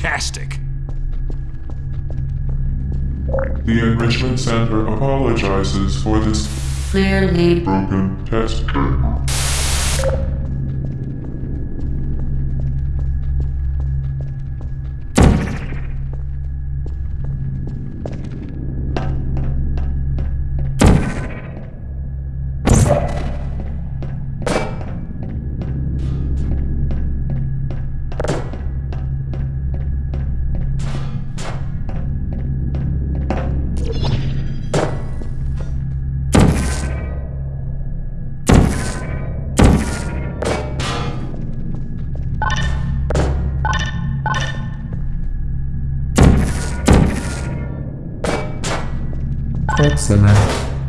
fantastic. The Enrichment Center apologizes for this Clearly broken test Excellent.